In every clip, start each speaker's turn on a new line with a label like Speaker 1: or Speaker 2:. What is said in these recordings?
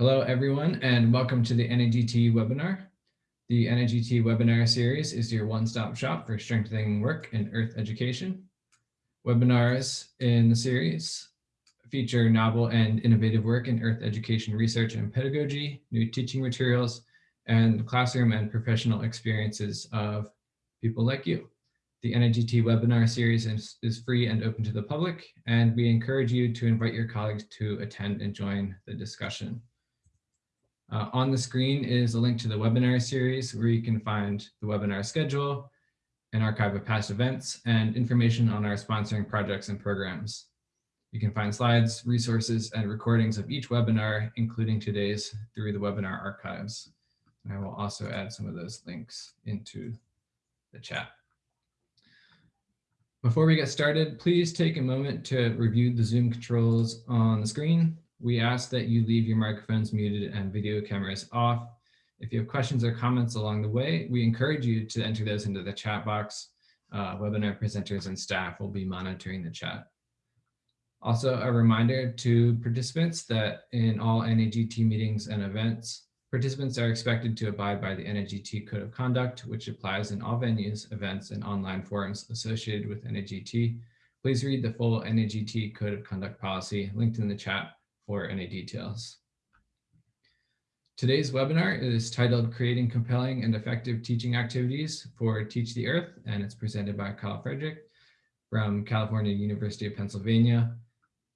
Speaker 1: Hello, everyone, and welcome to the NAGT webinar. The NAGT webinar series is your one-stop shop for strengthening work in Earth education. Webinars in the series feature novel and innovative work in Earth education research and pedagogy, new teaching materials, and classroom and professional experiences of people like you. The NAGT webinar series is, is, free and open to the public, and we encourage you to invite your colleagues to attend and join the discussion. Uh, on the screen is a link to the webinar series where you can find the webinar schedule, an archive of past events, and information on our sponsoring projects and programs. You can find slides, resources, and recordings of each webinar, including today's through the webinar archives. And I will also add some of those links into the chat. Before we get started, please take a moment to review the Zoom controls on the screen we ask that you leave your microphones muted and video cameras off. If you have questions or comments along the way, we encourage you to enter those into the chat box. Uh, webinar presenters and staff will be monitoring the chat. Also, a reminder to participants that in all NAGT meetings and events, participants are expected to abide by the NAGT Code of Conduct, which applies in all venues, events, and online forums associated with NAGT. Please read the full NAGT Code of Conduct policy linked in the chat for any details. Today's webinar is titled Creating Compelling and Effective Teaching Activities for Teach the Earth, and it's presented by Kyle Fredrick from California University of Pennsylvania.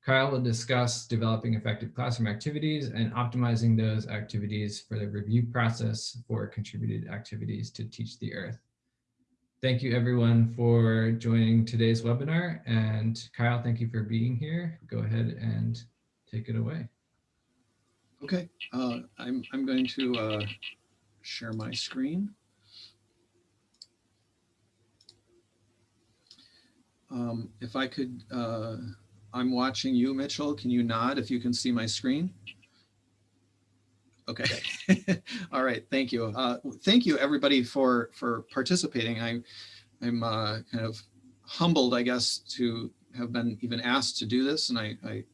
Speaker 1: Kyle will discuss developing effective classroom activities and optimizing those activities for the review process for contributed activities to teach the earth. Thank you everyone for joining today's webinar and Kyle, thank you for being here. Go ahead and take it away.
Speaker 2: Okay, uh, I'm, I'm going to uh, share my screen. Um, if I could, uh, I'm watching you, Mitchell. Can you nod if you can see my screen? Okay. All right. Thank you. Uh, thank you, everybody, for for participating. I, I'm uh, kind of humbled, I guess, to have been even asked to do this, and I, I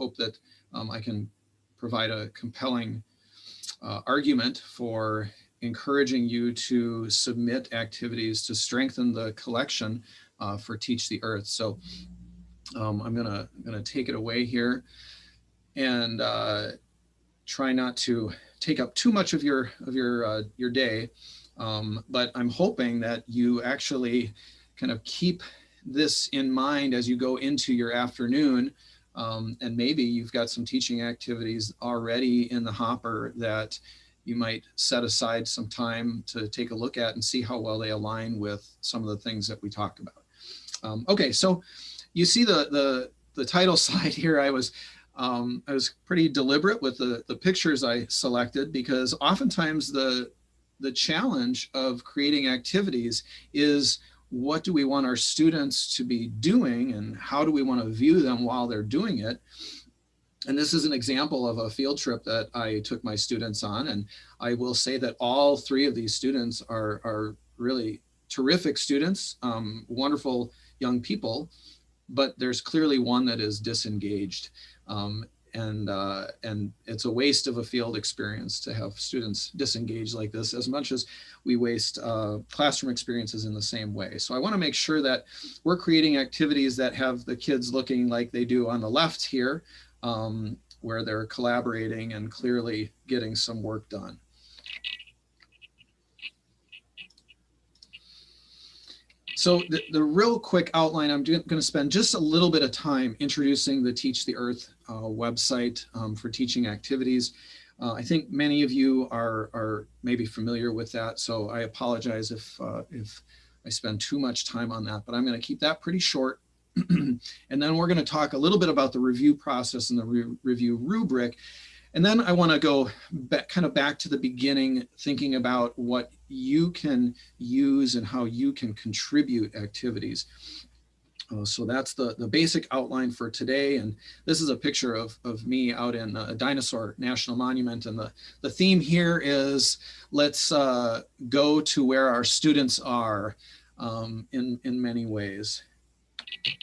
Speaker 2: hope that um, I can provide a compelling uh, argument for encouraging you to submit activities to strengthen the collection uh, for Teach the Earth. So um, I'm gonna, gonna take it away here and uh, try not to take up too much of your, of your, uh, your day. Um, but I'm hoping that you actually kind of keep this in mind as you go into your afternoon um, and maybe you've got some teaching activities already in the hopper that you might set aside some time to take a look at and see how well they align with some of the things that we talked about. Um, okay, so you see the, the, the title slide here. I was um, I was pretty deliberate with the, the pictures I selected because oftentimes the, the challenge of creating activities is what do we want our students to be doing and how do we want to view them while they're doing it? And this is an example of a field trip that I took my students on. And I will say that all three of these students are, are really terrific students, um, wonderful young people, but there's clearly one that is disengaged. Um, and uh, and it's a waste of a field experience to have students disengage like this as much as we waste uh, classroom experiences in the same way. So I want to make sure that we're creating activities that have the kids looking like they do on the left here, um, where they're collaborating and clearly getting some work done. So the, the real quick outline, I'm going to spend just a little bit of time introducing the Teach the Earth website um, for teaching activities. Uh, I think many of you are, are maybe familiar with that, so I apologize if, uh, if I spend too much time on that, but I'm going to keep that pretty short. and then we're going to talk a little bit about the review process and the re review rubric. And then I want to go back, kind of back to the beginning, thinking about what you can use and how you can contribute activities. Uh, so that's the, the basic outline for today. And this is a picture of, of me out in a Dinosaur National Monument. And the, the theme here is let's uh, go to where our students are um, in, in many ways.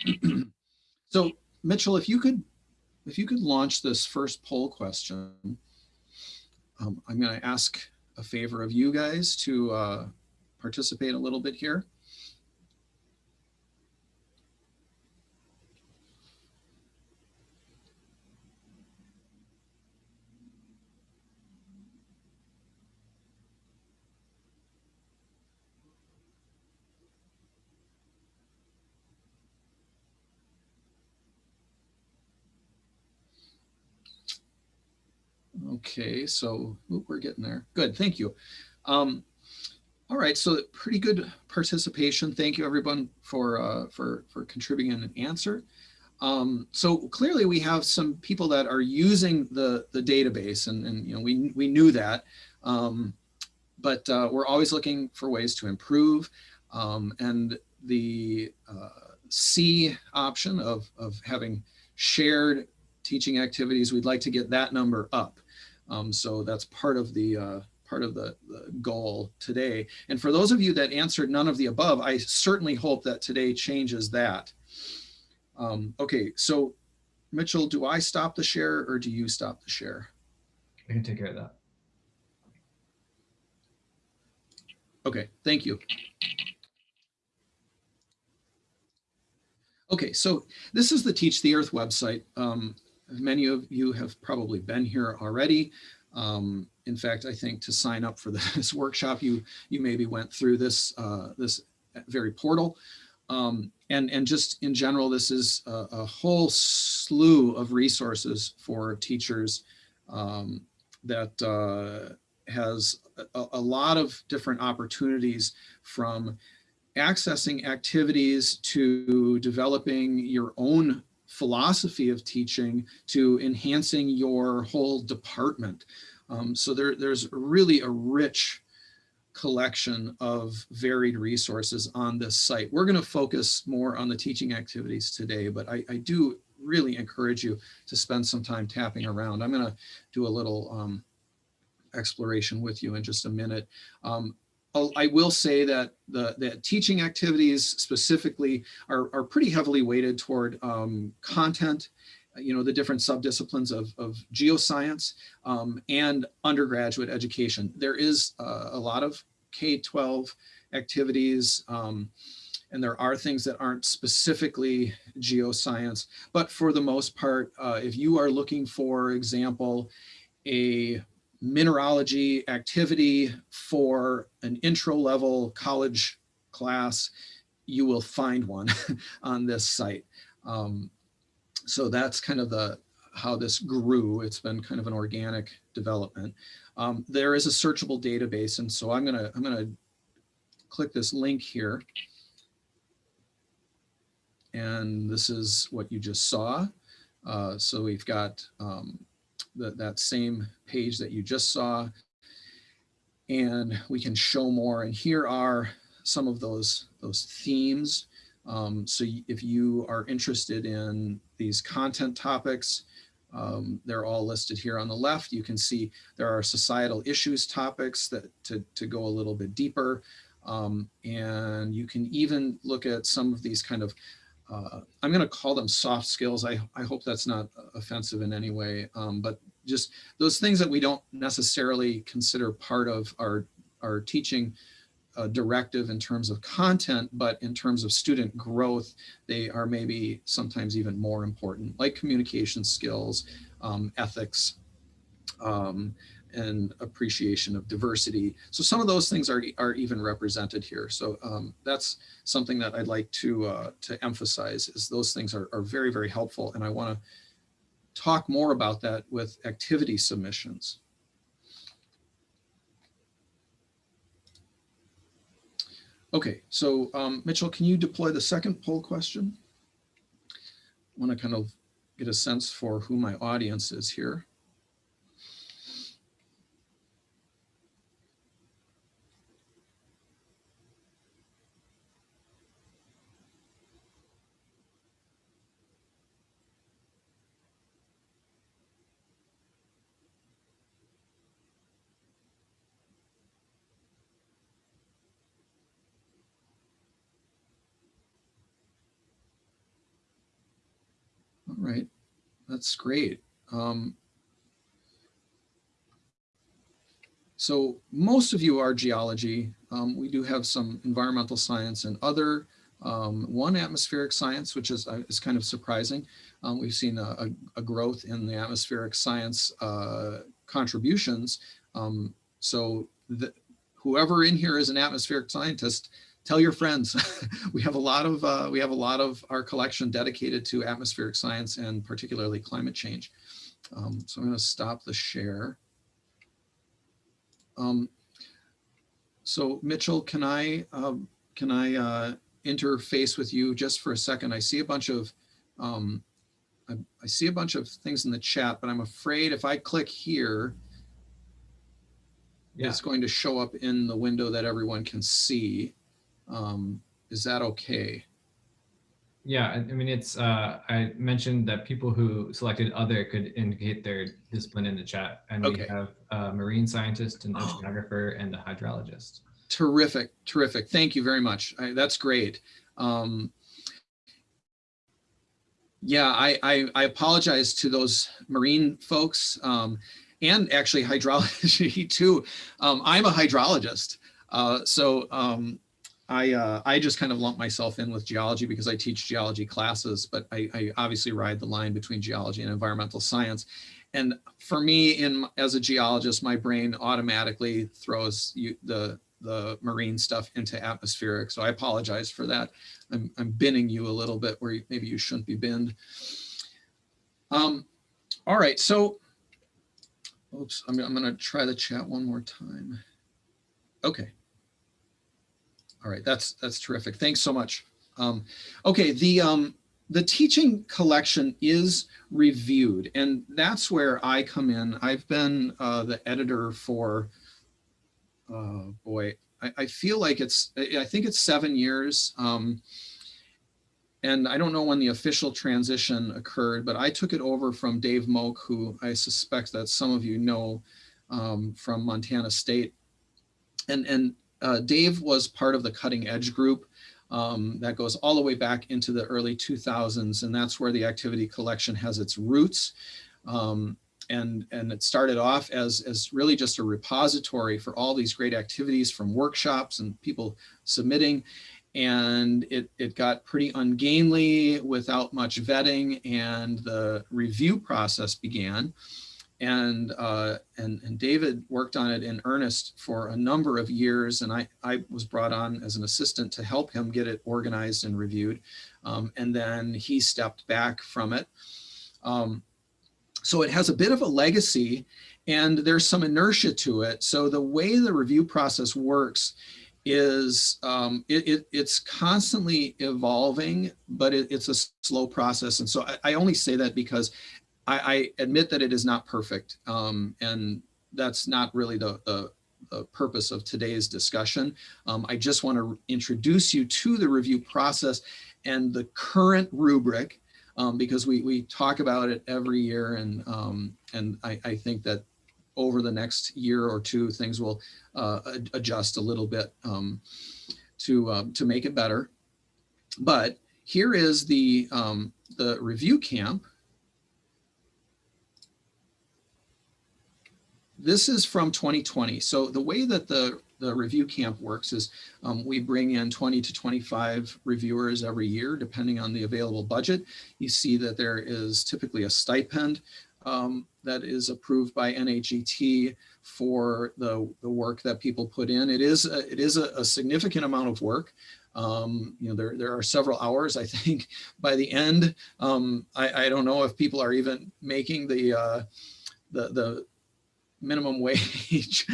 Speaker 2: so Mitchell, if you could if you could launch this first poll question. um, I'm going to ask a favor of you guys to uh, participate a little bit here. Okay, so we're getting there. Good, thank you. Um, all right, so pretty good participation. Thank you everyone for uh, for for contributing an answer. Um, so clearly we have some people that are using the the database, and and you know we we knew that, um, but uh, we're always looking for ways to improve. Um, and the uh, C option of of having shared teaching activities, we'd like to get that number up. Um, so that's part of the uh, part of the, the, goal today. And for those of you that answered none of the above, I certainly hope that today changes that. Um, okay, so Mitchell, do I stop the share or do you stop the share?
Speaker 1: I can take care of that.
Speaker 2: Okay, thank you. Okay, so this is the Teach the Earth website. Um, Many of you have probably been here already. Um, in fact, I think to sign up for this workshop, you you maybe went through this uh, this very portal. Um, and, and just in general, this is a, a whole slew of resources for teachers um, that uh, has a, a lot of different opportunities from accessing activities to developing your own philosophy of teaching to enhancing your whole department. Um, so there, there's really a rich collection of varied resources on this site. We're going to focus more on the teaching activities today, but I, I, do really encourage you to spend some time tapping around. I'm going to do a little um, exploration with you in just a minute. Um, I will say that the, the teaching activities specifically are, are pretty heavily weighted toward um, content, you know, the different subdisciplines of, of geoscience um, and undergraduate education. There is uh, a lot of K-12 activities um, and there are things that aren't specifically geoscience, but for the most part, uh, if you are looking for example, a mineralogy activity for an intro level college class, you will find one on this site. Um, so that's kind of the how this grew. It's been kind of an organic development. Um, there is a searchable database, and so I'm gonna I'm gonna click this link here, and this is what you just saw. Uh, so we've got um, the, that same page that you just saw. And we can show more. And here are some of those, those themes. Um, so if you are interested in these content topics, um, they're all listed here on the left. You can see there are societal issues topics that to, to go a little bit deeper. Um, and you can even look at some of these kind of uh, I'm going to call them soft skills. I, I hope that's not offensive in any way, um, but just those things that we don't necessarily consider part of our, our teaching uh, directive in terms of content, but in terms of student growth, they are maybe sometimes even more important, like communication skills, um, ethics, um, and appreciation of diversity. So some of those things are, are even represented here. So um, that's something that I'd like to, uh, to emphasize is those things are, are very, very helpful. And I wanna talk more about that with activity submissions. Okay, so um, Mitchell, can you deploy the second poll question? I wanna kind of get a sense for who my audience is here. Right? That's great. Um, so most of you are geology. Um, we do have some environmental science and other, um, one atmospheric science, which is, uh, is kind of surprising. Um, we've seen a, a, growth in the atmospheric science uh, contributions. Um, so the, whoever in here is an atmospheric scientist, tell your friends. we have a lot of uh, we have a lot of our collection dedicated to atmospheric science and particularly climate change. Um, so I'm going to stop the share. Um, so Mitchell, can I uh, can I uh, interface with you just for a second? I see a bunch of um, I, I see a bunch of things in the chat, but I'm afraid if I click here, yeah. it's going to show up in the window that everyone can see. Um, is that okay?
Speaker 1: Yeah, I mean, it's, uh, I mentioned that people who selected other could indicate their discipline in the chat. And okay. we have a marine scientist, an oceanographer, oh. and a hydrologist.
Speaker 2: Terrific, terrific. Thank you very much. I, that's great. Um, yeah, I, I, I, apologize to those marine folks um, and actually hydrology too. Um, I'm a hydrologist. Uh, so um, I, uh, I just kind of lump myself in with geology because I teach geology classes, but I, I, obviously ride the line between geology and environmental science. And for me, in as a geologist, my brain automatically throws you, the, the marine stuff into atmospheric. So I apologize for that. I'm, I'm binning you a little bit where maybe you shouldn't be binned. Um, all right, so, oops, I'm, I'm gonna try the chat one more time. Okay. All right, that's that's terrific. Thanks so much. Um, okay, the um, the teaching collection is reviewed, and that's where I come in. I've been uh, the editor for, uh, boy, I, I, feel like it's, I think it's seven years. Um, and I don't know when the official transition occurred, but I took it over from Dave Mogk, who I suspect that some of you know um, from Montana State. And, and uh, Dave was part of the cutting edge group um, that goes all the way back into the early 2000s. And that's where the activity collection has its roots. Um, and, and it started off as, as really just a repository for all these great activities from workshops and people submitting. And it, it got pretty ungainly without much vetting and the review process began and uh, and and David worked on it in earnest for a number of years, and I I was brought on as an assistant to help him get it organized and reviewed, um, and then he stepped back from it. Um, so it has a bit of a legacy, and there's some inertia to it. So the way the review process works is um, it, it, it's constantly evolving, but it, it's a slow process. And so I, I, only say that because I, I admit that it is not perfect. Um, and that's not really the, the, the purpose of today's discussion. Um, I just want to introduce you to the review process and the current rubric um, because we, we talk about it every year and, um, and I, I think that over the next year or two, things will uh, adjust a little bit um, to, uh, to make it better. But here is the, um, the review camp this is from 2020. So the way that the, the review camp works is um, we bring in 20 to 25 reviewers every year, depending on the available budget. You see that there is typically a stipend um, that is approved by NAGT for the, the work that people put in. It is a, it is a, a significant amount of work. Um, you know, there, there are several hours, I think by the end, um, I, I don't know if people are even making the, uh, the, the, minimum wage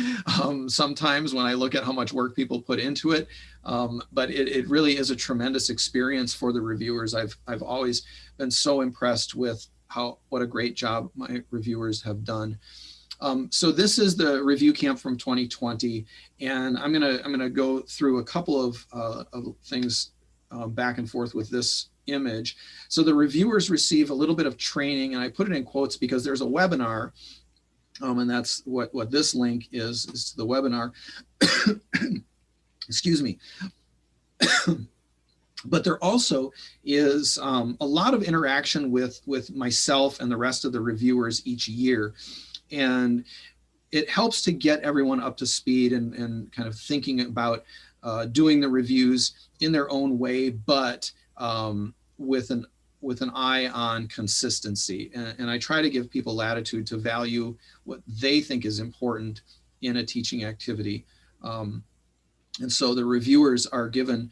Speaker 2: um, sometimes when I look at how much work people put into it. Um, but it, it, really is a tremendous experience for the reviewers. I've, I've always been so impressed with how what a great job my reviewers have done. Um, so this is the review camp from 2020, and I'm gonna I'm gonna go through a couple of, uh, of things uh, back and forth with this image. So the reviewers receive a little bit of training, and I put it in quotes because there's a webinar um, and that's what, what this link is, is to the webinar. Excuse me. but there also is um, a lot of interaction with, with myself and the rest of the reviewers each year. And it helps to get everyone up to speed and, and kind of thinking about uh, doing the reviews in their own way, but um, with an with an eye on consistency. And, and I try to give people latitude to value what they think is important in a teaching activity. Um, and so the reviewers are given,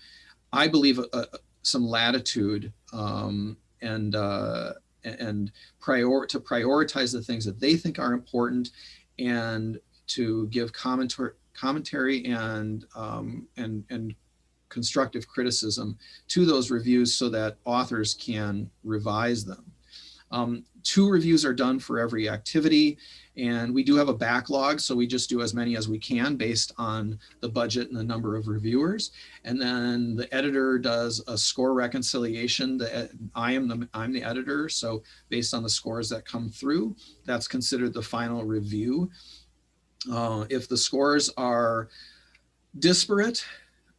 Speaker 2: I believe, a, a, some latitude um, and uh, and prior to prioritize the things that they think are important and to give commentary commentary and um, and and constructive criticism to those reviews so that authors can revise them. Um, two reviews are done for every activity and we do have a backlog so we just do as many as we can based on the budget and the number of reviewers. And then the editor does a score reconciliation. The, I am the I'm the editor so based on the scores that come through that's considered the final review. Uh, if the scores are disparate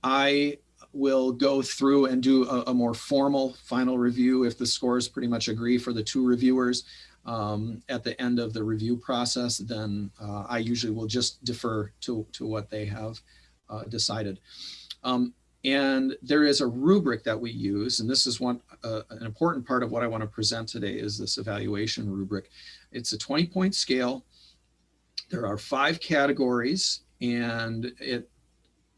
Speaker 2: I will go through and do a, a, more formal final review if the scores pretty much agree for the two reviewers um, at the end of the review process, then uh, I usually will just defer to, to what they have uh, decided. Um, and there is a rubric that we use, and this is one uh, an important part of what I want to present today is this evaluation rubric. It's a 20 point scale. There are five categories and it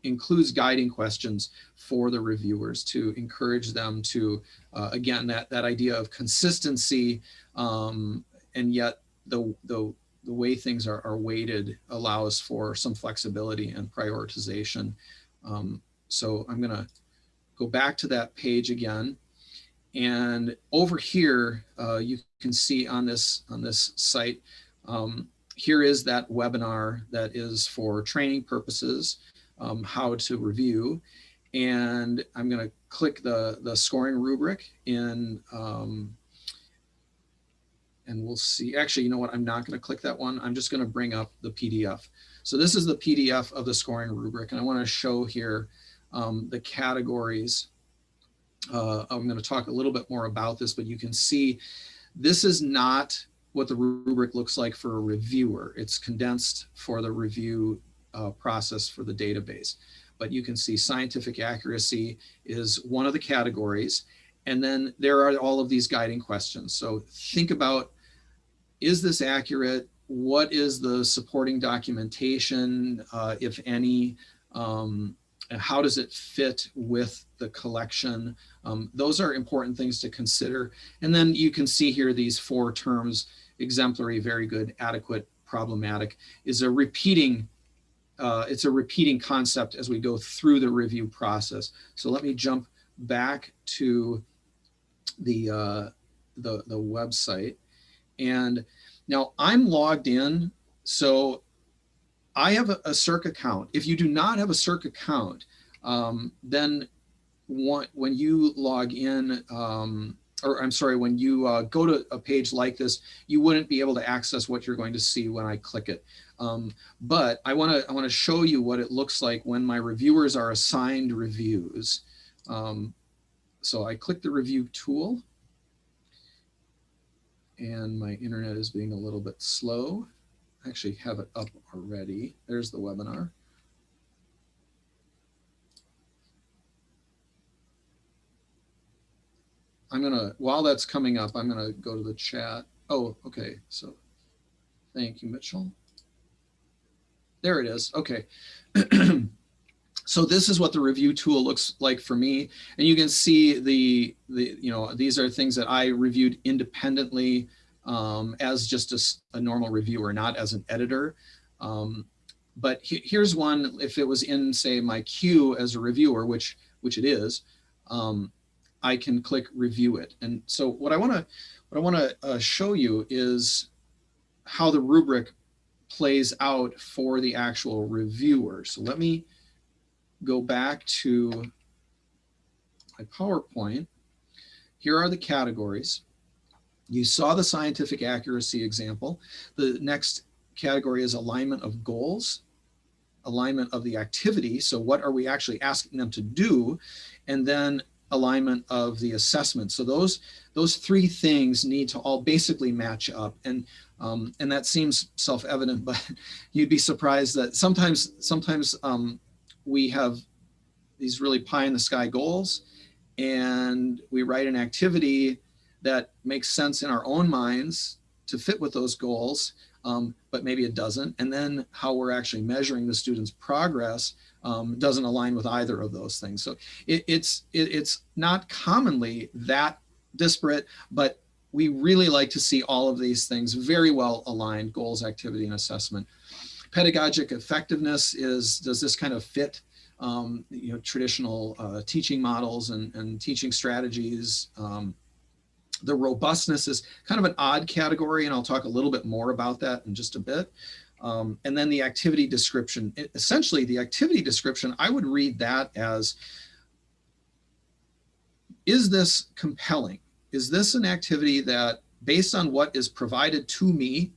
Speaker 2: includes guiding questions for the reviewers to encourage them to, uh, again, that, that idea of consistency um, and yet the, the, the way things are, are weighted allows for some flexibility and prioritization. Um, so I'm gonna go back to that page again. And over here, uh, you can see on this, on this site, um, here is that webinar that is for training purposes um, how to review. And I'm going to click the, the scoring rubric in, um, and we'll see, actually, you know what, I'm not going to click that one. I'm just going to bring up the PDF. So this is the PDF of the scoring rubric, and I want to show here um, the categories. Uh, I'm going to talk a little bit more about this, but you can see this is not what the rubric looks like for a reviewer. It's condensed for the review uh, process for the database. But you can see scientific accuracy is one of the categories. And then there are all of these guiding questions. So think about, is this accurate? What is the supporting documentation, uh, if any? Um, how does it fit with the collection? Um, those are important things to consider. And then you can see here these four terms, exemplary, very good, adequate, problematic, is a repeating uh, it's a repeating concept as we go through the review process. So let me jump back to the, uh, the, the website. And now I'm logged in. So I have a, a SERC account. If you do not have a SERC account, um, then one, when you log in, um, or I'm sorry, when you uh, go to a page like this, you wouldn't be able to access what you're going to see when I click it. Um, but I want to I want to show you what it looks like when my reviewers are assigned reviews. Um, so I click the review tool and my internet is being a little bit slow. I actually have it up already. There's the webinar. I'm gonna, while that's coming up, I'm gonna go to the chat. Oh, okay, so thank you, Mitchell. There it is. Okay. so this is what the review tool looks like for me. And you can see the, the you know, these are things that I reviewed independently um, as just a, a, normal reviewer, not as an editor. Um, but he, here's one, if it was in say my queue as a reviewer, which, which it is, um, I can click review it. And so what I wanna, what I wanna uh, show you is how the rubric plays out for the actual reviewer. So let me go back to my PowerPoint. Here are the categories. You saw the scientific accuracy example. The next category is alignment of goals, alignment of the activity. So what are we actually asking them to do? And then alignment of the assessment. So those, those three things need to all basically match up. And Um, and that seems self-evident, but you'd be surprised that sometimes, sometimes um, we have these really pie in the sky goals and we write an activity that makes sense in our own minds to fit with those goals, um, but maybe it doesn't. And then how we're actually measuring the student's progress um, doesn't align with either of those things. So it, it's, it, it's not commonly that disparate, but we really like to see all of these things very well aligned, goals, activity, and assessment. Pedagogic effectiveness is, does this kind of fit um, you know, traditional uh, teaching models and, and teaching strategies? Um, the robustness is kind of an odd category, and I'll talk a little bit more about that in just a bit. Um, and then the activity description, it, essentially the activity description, I would read that as, is this compelling? Is this an activity that based on what is provided to me,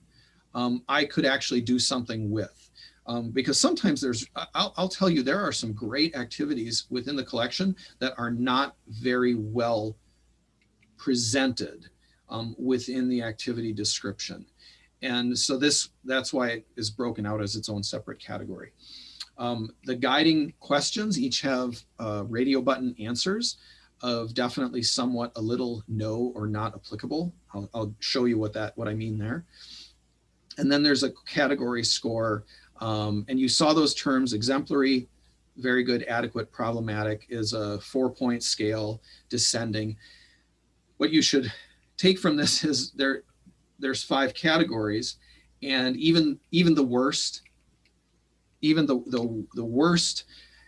Speaker 2: um, I could actually do something with? Um, because sometimes there's, I'll, I'll, tell you, there are some great activities within the collection that are not very well presented um, within the activity description. And so this, that's why it is broken out as its own separate category. Um, the guiding questions each have uh, radio button answers of definitely somewhat a little no or not applicable. I'll, I'll, show you what that what I mean there. And then there's a category score. Um, and you saw those terms exemplary, very good, adequate, problematic is a four point scale descending. What you should take from this is there there's five categories and even even the worst even the, the, the worst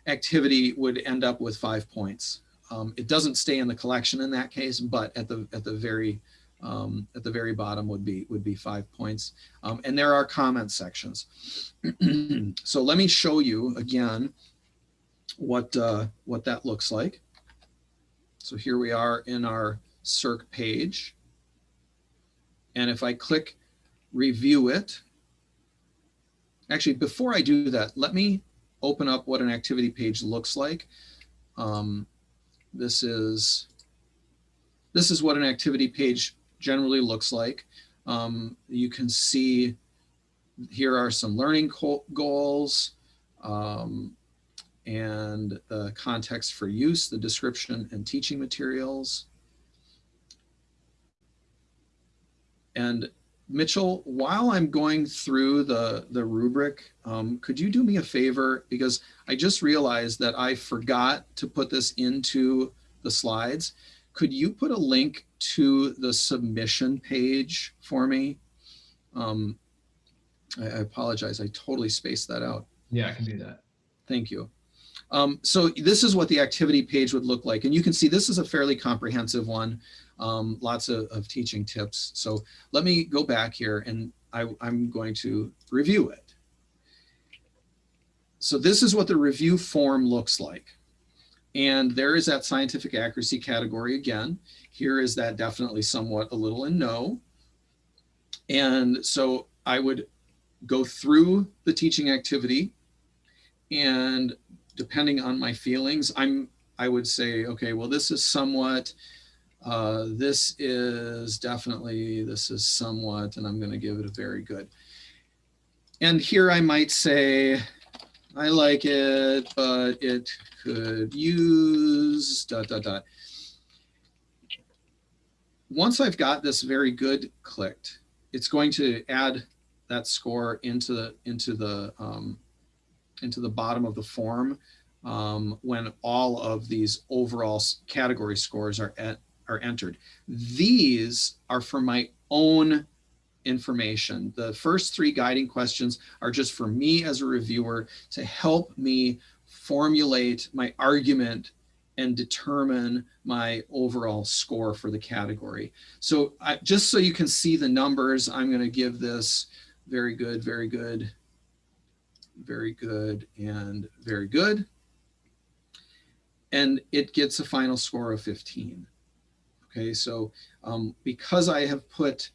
Speaker 2: activity would end up with five points. Um, it doesn't stay in the collection in that case, but at the at the very um, at the very bottom would be would be five points. Um, and there are comment sections. so let me show you again what uh, what that looks like. So here we are in our SERC page. And if I click review it, actually, before I do that, let me open up what an activity page looks like. Um, this is this is what an activity page generally looks like. Um, you can see here are some learning goals um, and the context for use, the description and teaching materials. And Mitchell, while I'm going through the, the rubric, um, could you do me a favor? Because I just realized that I forgot to put this into the slides. Could you put a link to the submission page for me? Um, I, I apologize, I totally spaced that out.
Speaker 1: Yeah, I can do that.
Speaker 2: Thank you. Um, so this is what the activity page would look like. And you can see this is a fairly comprehensive one um, lots of, of, teaching tips. So let me go back here and I, I'm going to review it. So this is what the review form looks like. And there is that scientific accuracy category again. Here is that definitely somewhat a little in no. And so I would go through the teaching activity and depending on my feelings, I'm I would say, okay, well, this is somewhat uh, this is definitely, this is somewhat, and I'm going to give it a very good. And here I might say, I like it, but it could use dot, dot, dot. Once I've got this very good clicked, it's going to add that score into the, into the, um, into the bottom of the form um, when all of these overall category scores are at, are entered. These are for my own information. The first three guiding questions are just for me as a reviewer to help me formulate my argument and determine my overall score for the category. So I, just so you can see the numbers, I'm going to give this very good, very good, very good, and very good. And it gets a final score of 15. Okay, so um, because I have put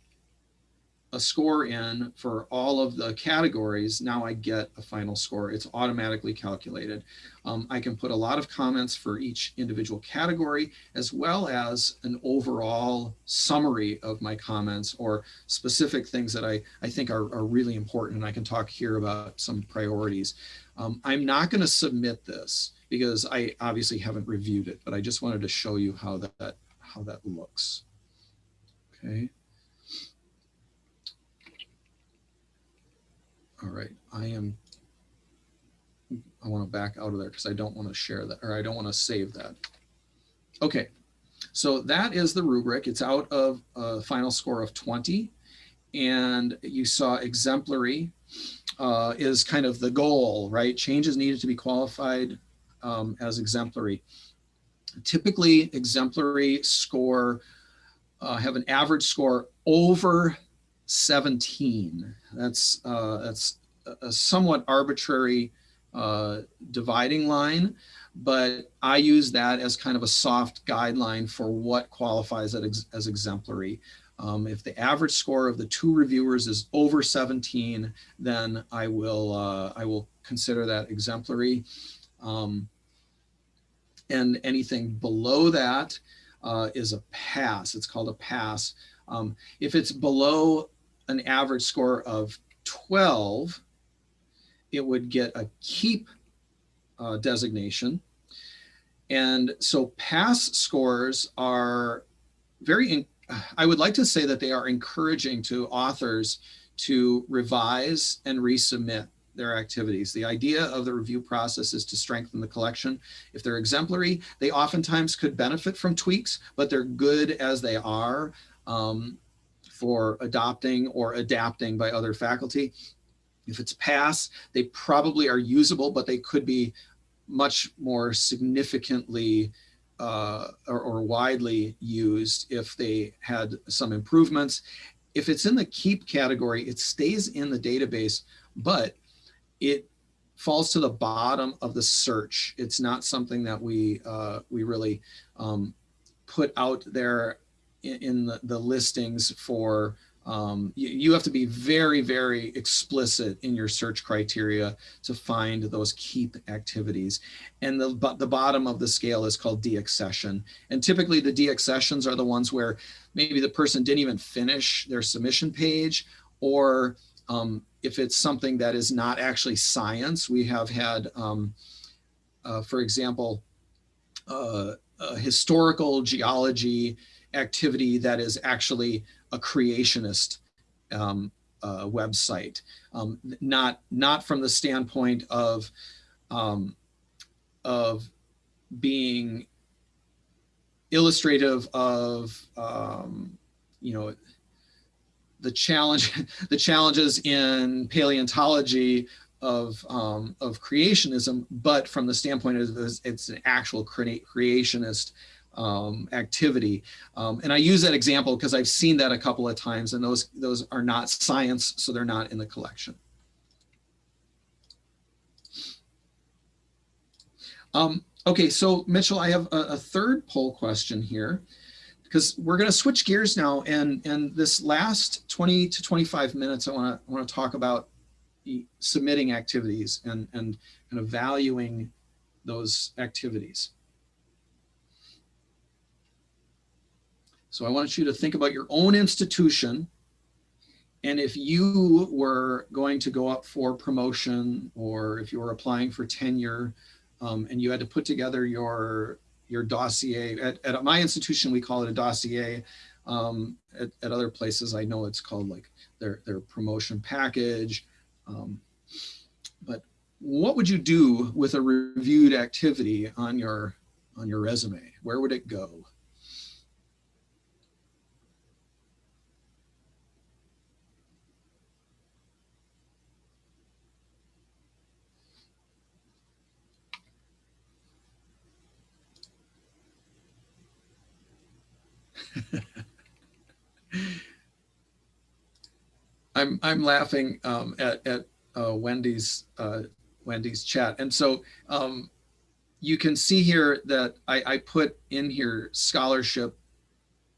Speaker 2: a score in for all of the categories, now I get a final score. It's automatically calculated. Um, I can put a lot of comments for each individual category, as well as an overall summary of my comments or specific things that I, I think are, are really important. And I can talk here about some priorities. Um, I'm not going to submit this because I obviously haven't reviewed it, but I just wanted to show you how that, how that looks. Okay. All right, I am, I want to back out of there because I don't want to share that or I don't want to save that. Okay, so that is the rubric. It's out of a final score of 20. And you saw exemplary uh, is kind of the goal, right? Changes needed to be qualified um, as exemplary. Typically, exemplary score uh, have an average score over 17. That's, uh, that's a somewhat arbitrary uh, dividing line, but I use that as kind of a soft guideline for what qualifies as, as exemplary. Um, if the average score of the two reviewers is over 17, then I will, uh, I will consider that exemplary. Um, and anything below that uh, is a pass. It's called a pass. Um, if it's below an average score of 12, it would get a keep uh, designation. And so pass scores are very, I would like to say that they are encouraging to authors to revise and resubmit their activities. The idea of the review process is to strengthen the collection. If they're exemplary, they oftentimes could benefit from tweaks, but they're good as they are. Um, for adopting or adapting by other faculty. If it's pass, they probably are usable, but they could be much more significantly uh, or, or, widely used if they had some improvements. If it's in the keep category, it stays in the database, but it falls to the bottom of the search. It's not something that we uh, we really um, put out there in, the, the listings for um, you, you, have to be very, very explicit in your search criteria to find those keep activities. And the, but the bottom of the scale is called deaccession. And typically the deaccessions are the ones where maybe the person didn't even finish their submission page or um, if it's something that is not actually science, we have had, um, uh, for example, uh, historical geology activity that is actually a creationist um, uh, website, um, not not from the standpoint of um, of being illustrative of um, you know the challenge the challenges in paleontology of um, of creationism, but from the standpoint of it's an actual creationist um, activity. Um, and I use that example because I've seen that a couple of times and those, those are not science, so they're not in the collection. Um, okay, so Mitchell, I have a, a third poll question here because we're going to switch gears now and and this last 20 to 25 minutes I want to want to talk about submitting activities and and of valuing those activities. So I want you to think about your own institution. And if you were going to go up for promotion or if you were applying for tenure um, and you had to put together your, your dossier, at, at my institution, we call it a dossier. Um, at, at, other places, I know it's called like their, their promotion package. Um, but what would you do with a reviewed activity on your, on your resume? Where would it go? I'm I'm laughing um, at at uh, Wendy's uh, Wendy's chat, and so um, you can see here that I, I put in here scholarship,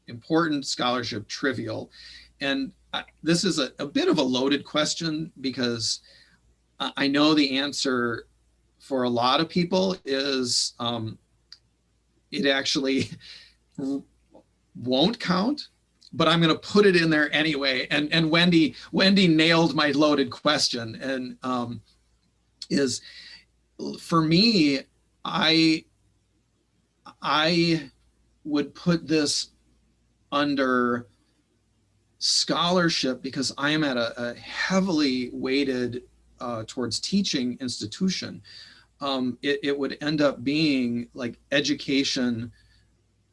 Speaker 2: important scholarship, trivial, and I- this is a, a bit of a loaded question because I, know the answer for a lot of people is um, it actually won't count, but I'm going to put it in there anyway. And and Wendy Wendy nailed my loaded question and um, is for me I I would put this under scholarship because I am at a, a heavily weighted uh, towards teaching institution. Um, it, it, would end up being like education,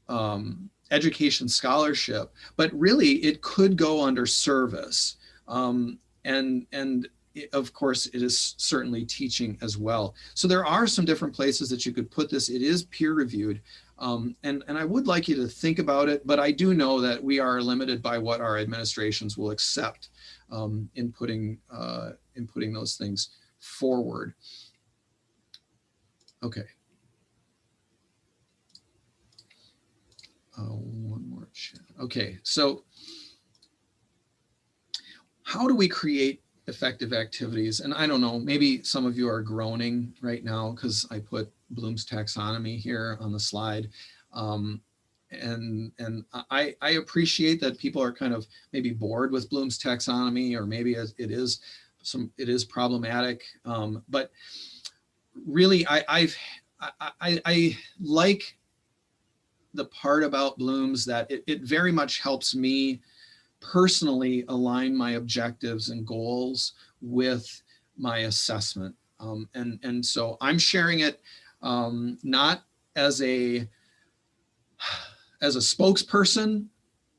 Speaker 2: um, education scholarship, but really it could go under service. Um, and, and of course, it is certainly teaching as well. So there are some different places that you could put this. It is peer reviewed. Um, and, and I would like you to think about it, but I do know that we are limited by what our administrations will accept um, in, putting, uh, in putting those things forward. Okay. Uh, one more chat. Okay, so how do we create effective activities? And I don't know, maybe some of you are groaning right now because I put Bloom's taxonomy here on the slide. Um, and and I, I appreciate that people are kind of maybe bored with Bloom's taxonomy or maybe it is some it is problematic. Um, but really I, I've I, I, I like the part about Bloom's that it, it very much helps me personally align my objectives and goals with my assessment. Um, and, and so I'm sharing it um, not as a as a spokesperson.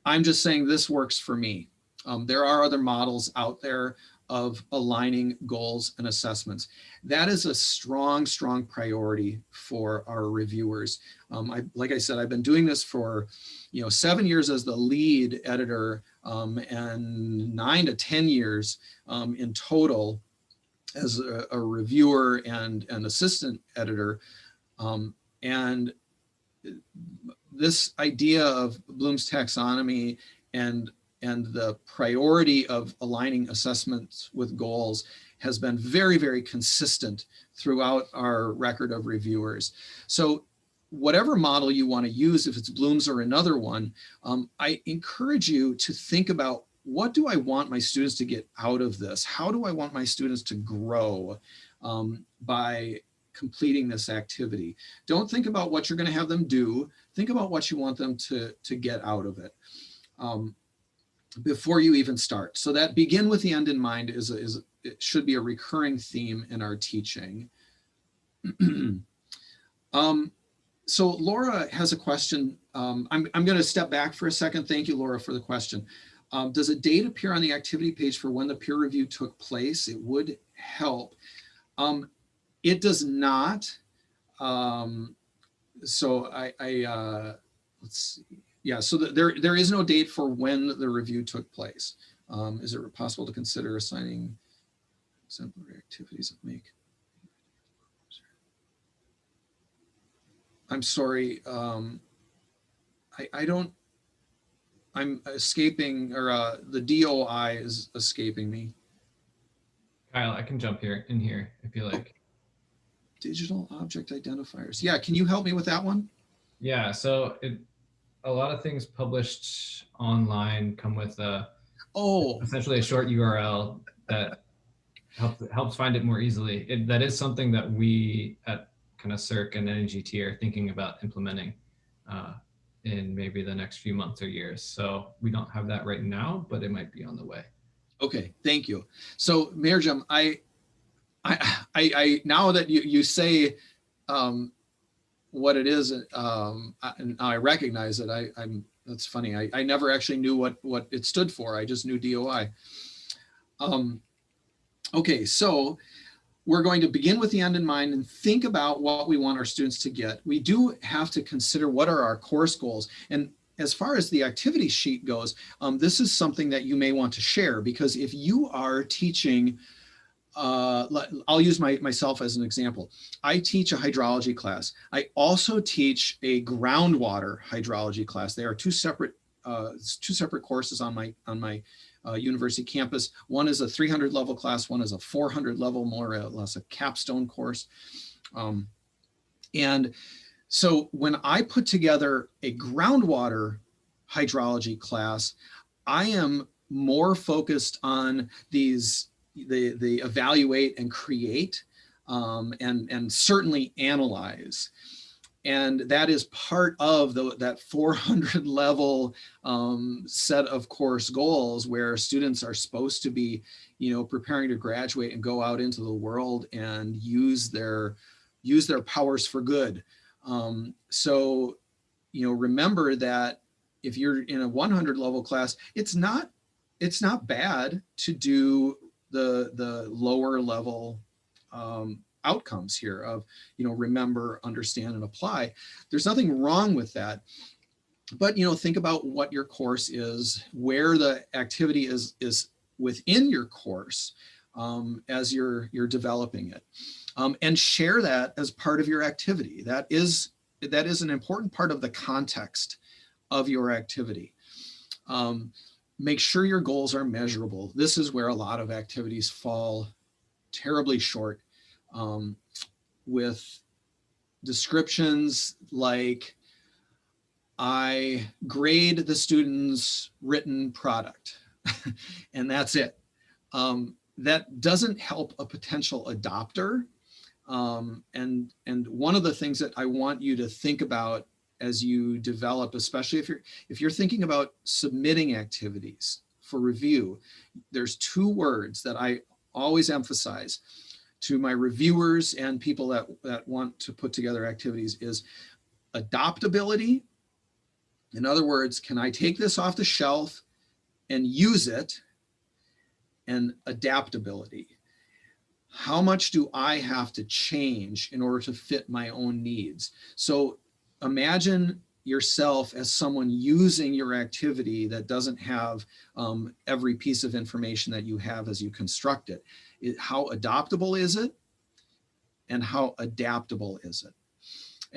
Speaker 2: I'm just saying this works for me. Um, there are other models out there of aligning goals and assessments. That is a strong, strong priority for our reviewers. Um, I, like I said, I've been doing this for, you know, seven years as the lead editor um, and nine to 10 years um, in total as a, a, reviewer and an assistant editor. Um, and this idea of Bloom's taxonomy and and the priority of aligning assessments with goals has been very, very consistent throughout our record of reviewers. So whatever model you want to use, if it's Bloom's or another one, um, I encourage you to think about what do I want my students to get out of this? How do I want my students to grow um, by completing this activity? Don't think about what you're going to have them do. Think about what you want them to, to get out of it. Um, before you even start. So that begin with the end in mind is, is it should be a recurring theme in our teaching. um, so Laura has a question. Um, I'm, I'm going to step back for a second. Thank you, Laura, for the question. Um, does a date appear on the activity page for when the peer review took place? It would help. Um, it does not. Um, so I, I uh, let's see yeah, so the, there, there is no date for when the review took place. Um, is it possible to consider assigning exemplary activities that make? I'm sorry, um, I, I don't, I'm escaping, or uh, the DOI is escaping me.
Speaker 1: Kyle, I can jump here in here if you like.
Speaker 2: Digital object identifiers. Yeah, can you help me with that one?
Speaker 1: Yeah, so it, a lot of things published online come with a
Speaker 2: oh
Speaker 1: essentially a short URL that helps helps find it more easily. It, that is something that we at kind of SERC and NAGT are thinking about implementing uh, in maybe the next few months or years. So we don't have that right now, but it might be on the way.
Speaker 2: Okay, thank you. So Mayor Jim, I, I, I, I now that you, you say um, what it is, um, I, and I recognize it. I, I'm that's funny. I, I never actually knew what what it stood for. I just knew DOI. Um, okay, so we're going to begin with the end in mind and think about what we want our students to get. We do have to consider what are our course goals. And as far as the activity sheet goes, um, this is something that you may want to share because if you are teaching uh, I'll use my, myself as an example. I teach a hydrology class. I also teach a groundwater hydrology class. They are two separate uh, two separate courses on my on my uh, university campus. One is a 300 level class, one is a 400 level, more or less a capstone course. Um, and so when I put together a groundwater hydrology class, I am more focused on these, the, the evaluate and create um, and, and certainly analyze. And that is part of the, that 400 level um, set of course goals where students are supposed to be, you know, preparing to graduate and go out into the world and use their, use their powers for good. Um, so, you know, remember that if you're in a 100 level class, it's not, it's not bad to do the, the lower level um, outcomes here of, you know, remember, understand, and apply. There's nothing wrong with that. But, you know, think about what your course is, where the activity is, is within your course um, as you're, you're developing it. Um, and share that as part of your activity. That is, that is an important part of the context of your activity. Um, make sure your goals are measurable. This is where a lot of activities fall terribly short um, with descriptions like I grade the student's written product and that's it. Um, that doesn't help a potential adopter. Um, and, and one of the things that I want you to think about as you develop, especially if you're, if you're thinking about submitting activities for review, there's two words that I always emphasize to my reviewers and people that, that want to put together activities is adoptability. In other words, can I take this off the shelf and use it? And adaptability. How much do I have to change in order to fit my own needs? So imagine yourself as someone using your activity that doesn't have um, every piece of information that you have as you construct it it, how adoptable is it and how adaptable is it?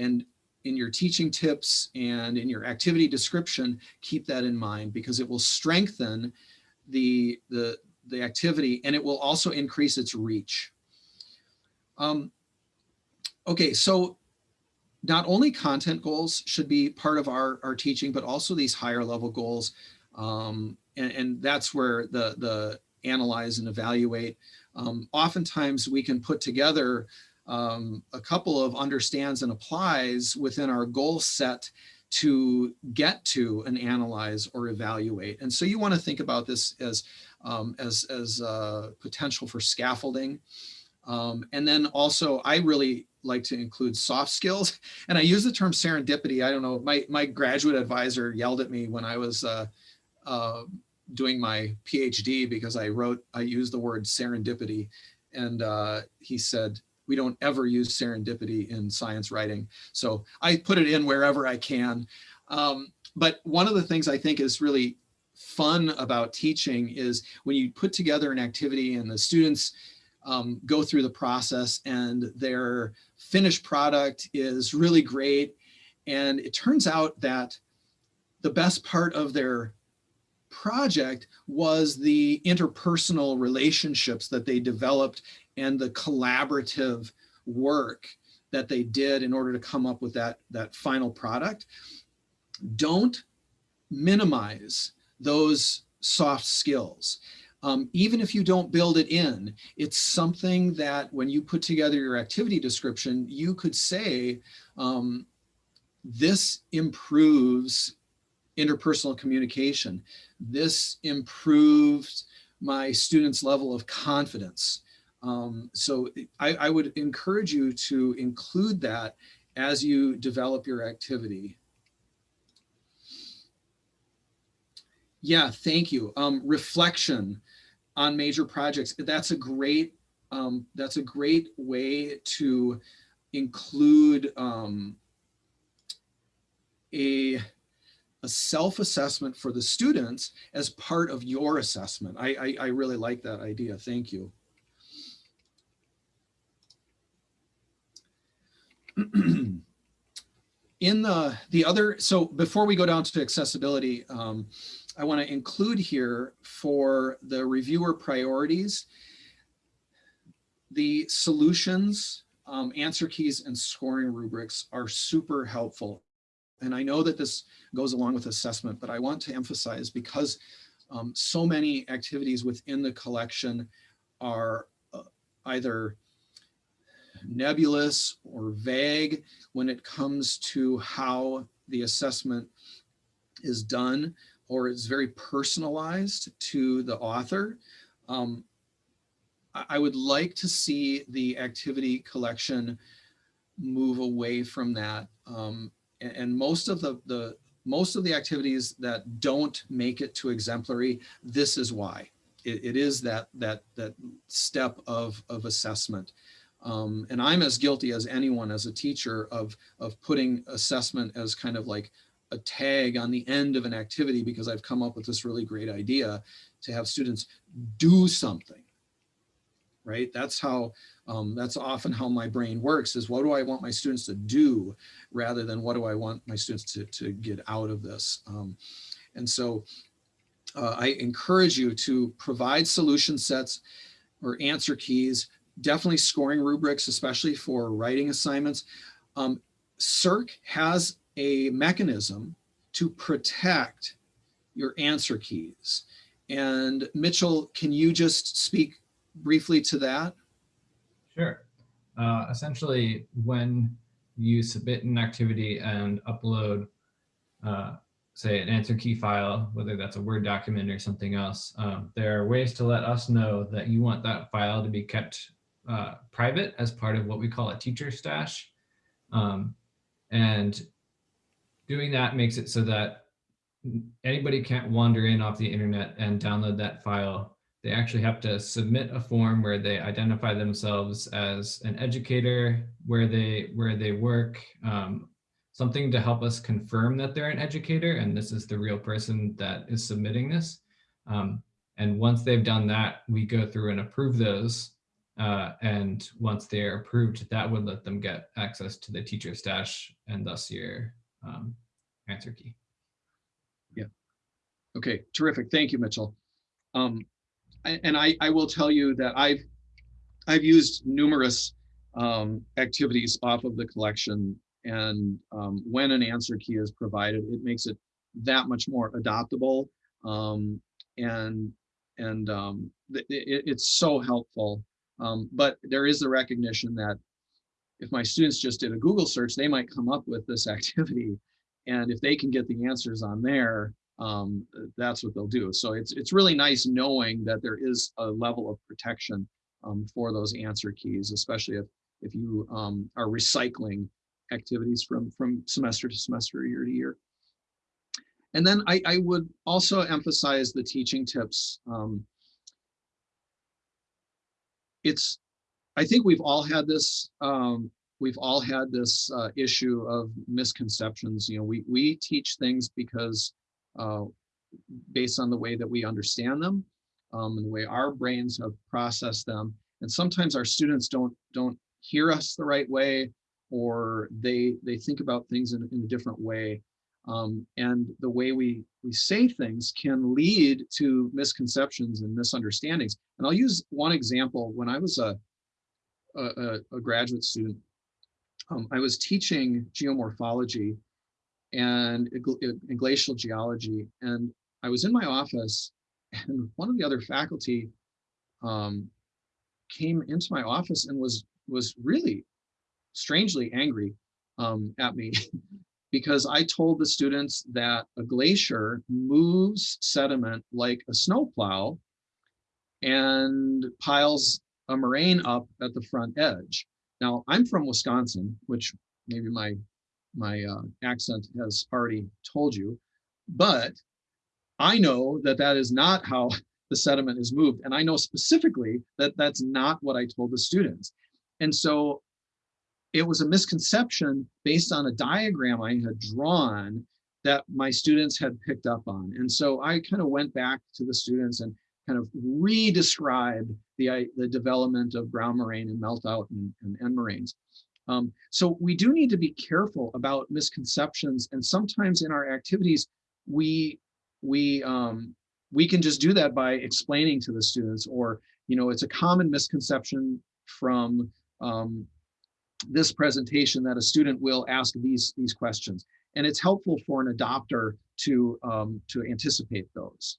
Speaker 2: And in your teaching tips and in your activity description, keep that in mind because it will strengthen the, the, the activity and it will also increase its reach. Um, okay, so not only content goals should be part of our, our teaching, but also these higher level goals. Um, and, and that's where the, the analyze and evaluate um, oftentimes we can put together um, a couple of understands and applies within our goal set to get to an analyze or evaluate. And so you want to think about this as, um, as, as uh, potential for scaffolding. Um, and then also I really like to include soft skills. And I use the term serendipity. I don't know, my, my graduate advisor yelled at me when I was uh, uh, doing my PhD because I wrote, I used the word serendipity. And uh, he said, we don't ever use serendipity in science writing. So I put it in wherever I can. Um, but one of the things I think is really fun about teaching is when you put together an activity and the students um, go through the process and their finished product is really great. And it turns out that the best part of their project was the interpersonal relationships that they developed and the collaborative work that they did in order to come up with that, that final product. Don't minimize those soft skills. Um, even if you don't build it in, it's something that when you put together your activity description, you could say, um, this improves interpersonal communication. This improved my students' level of confidence. Um, so I, I would encourage you to include that as you develop your activity. Yeah, thank you. Um, reflection on major projects. That's a great, um, that's a great way to include um, a a self-assessment for the students as part of your assessment. I, I, I really like that idea. Thank you. in the the other so before we go down to accessibility um, I want to include here for the reviewer priorities, the solutions, um, answer keys and scoring rubrics are super helpful. And I know that this goes along with assessment, but I want to emphasize because um, so many activities within the collection are uh, either nebulous or vague when it comes to how the assessment is done or it's very personalized to the author. Um, I, would like to see the activity collection move away from that. Um, and, and most of the, the most of the activities that don't make it to exemplary, this is why. It, it is that that that step of of assessment. Um, and I'm as guilty as anyone as a teacher of, of putting assessment as kind of like a tag on the end of an activity because I've come up with this really great idea to have students do something, right? That's how, um, that's often how my brain works is what do I want my students to do rather than what do I want my students to, to get out of this? Um, and so uh, I encourage you to provide solution sets or answer keys definitely scoring rubrics, especially for writing assignments. Um, SERC has a mechanism to protect your answer keys. And Mitchell, can you just speak briefly to that?
Speaker 1: Sure. Uh, essentially, when you submit an activity and upload, uh, say, an answer key file, whether that's a Word document or something else, um, there are ways to let us know that you want that file to be kept uh, private as part of what we call a teacher stash. Um, and doing that makes it so that anybody can't wander in off the internet and download that file. They actually have to submit a form where they identify themselves as an educator, where they where they work, um, something to help us confirm that they're an educator and this is the real person that is submitting this. Um, and once they've done that, we go through and approve those uh, and once they're approved, that would let them get access to the teacher stash and thus your um, answer key.
Speaker 2: Yeah. Okay, terrific. Thank you, Mitchell. Um, and I, I will tell you that I've I've used numerous um, activities off of the collection and um, when an answer key is provided, it makes it that much more adoptable um, and and um, it, it's so helpful um, but there is a recognition that if my students just did a Google search, they might come up with this activity. And if they can get the answers on there, um, that's what they'll do. So it's, it's really nice knowing that there is a level of protection um, for those answer keys, especially if, if you um, are recycling activities from, from semester to semester, year to year. And then I, I would also emphasize the teaching tips. Um, it's, I think we've all had this, um, we've all had this uh, issue of misconceptions. You know, we, we teach things because uh, based on the way that we understand them um, and the way our brains have processed them. And sometimes our students don't, don't hear us the right way or they, they think about things in, in a different way. Um, and the way we, we say things can lead to misconceptions and misunderstandings. And I'll use one example. When I was a, a, a graduate student, um, I was teaching geomorphology and, and glacial geology. And I was in my office and one of the other faculty um, came into my office and was was really strangely angry um, at me because I told the students that a glacier moves sediment like a snowplow and piles a moraine up at the front edge. Now, I'm from Wisconsin, which maybe my, my uh, accent has already told you, but I know that that is not how the sediment is moved. And I know specifically that that's not what I told the students. And so it was a misconception based on a diagram I had drawn that my students had picked up on. And so I kind of went back to the students and kind of re-describe the, the development of ground moraine and melt out and, and end moraines. Um, so we do need to be careful about misconceptions. And sometimes in our activities, we we um, we can just do that by explaining to the students or you know it's a common misconception from um, this presentation that a student will ask these these questions and it's helpful for an adopter to um, to anticipate those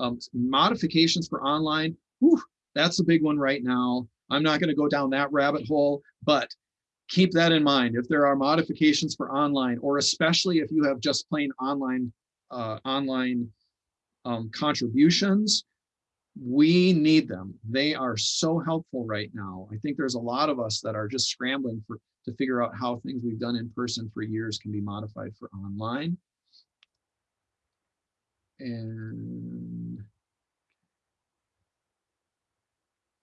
Speaker 2: um, modifications for online whew, that's a big one right now i'm not going to go down that rabbit hole but keep that in mind if there are modifications for online or especially if you have just plain online uh, online um, contributions, we need them. They are so helpful right now. I think there's a lot of us that are just scrambling for to figure out how things we've done in person for years can be modified for online. And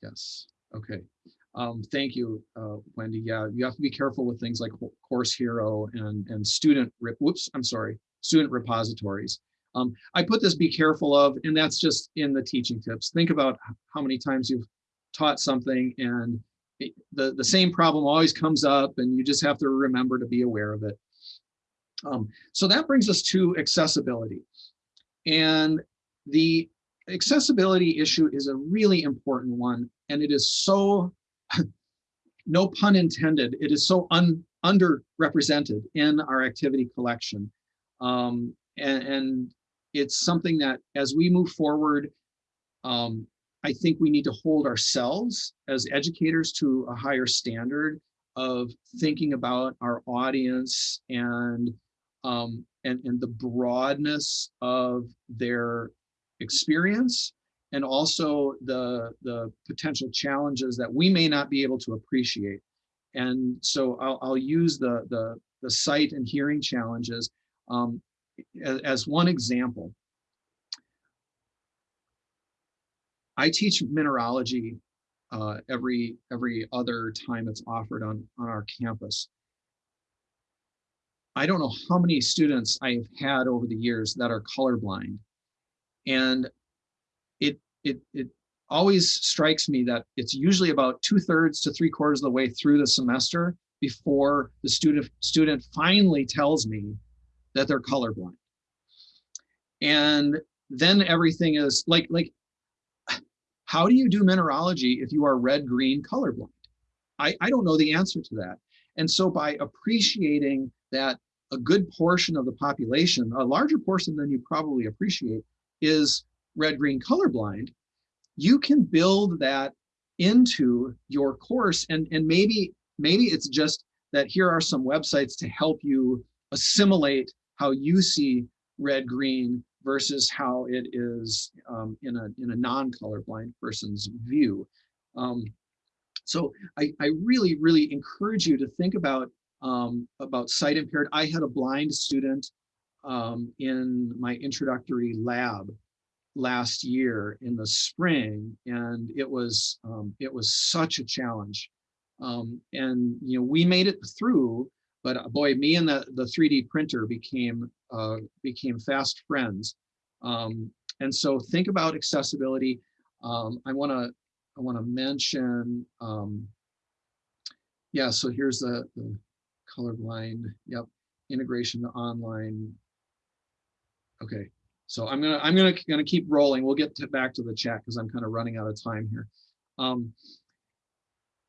Speaker 2: yes, okay. Um, thank you, uh, Wendy. Yeah, you have to be careful with things like Course Hero and, and student, whoops, I'm sorry, student repositories. Um, I put this be careful of, and that's just in the teaching tips. Think about how many times you've taught something and it, the, the same problem always comes up and you just have to remember to be aware of it. Um, so that brings us to accessibility. And the accessibility issue is a really important one. And it is so, no pun intended, it is so un, underrepresented in our activity collection. Um, and, and it's something that as we move forward, um, I think we need to hold ourselves as educators to a higher standard of thinking about our audience and um, and, and the broadness of their experience and also the, the potential challenges that we may not be able to appreciate. And so I'll, I'll use the, the, the sight and hearing challenges um, as, as one example, I teach mineralogy uh, every every other time it's offered on on our campus. I don't know how many students I have had over the years that are colorblind, and it it it always strikes me that it's usually about two thirds to three quarters of the way through the semester before the student student finally tells me that they're colorblind. And then everything is like, like, how do you do mineralogy if you are red, green, colorblind? I, I don't know the answer to that. And so by appreciating that a good portion of the population, a larger portion than you probably appreciate, is red, green, colorblind, you can build that into your course and, and maybe, maybe it's just that here are some websites to help you assimilate how you see red green versus how it is um, in a in a non-colorblind person's view. Um, so I, I really, really encourage you to think about um, about sight impaired. I had a blind student um, in my introductory lab last year in the spring, and it was um, it was such a challenge. Um, and you know we made it through, but uh, boy, me and the, the 3D printer became uh, became fast friends. Um, and so think about accessibility. Um, I want to I want to mention, yeah, so here's the, the colorblind, yep, integration online. Okay, so I'm gonna I'm gonna gonna keep rolling. We'll get to, back to the chat because I'm kind of running out of time here. Um,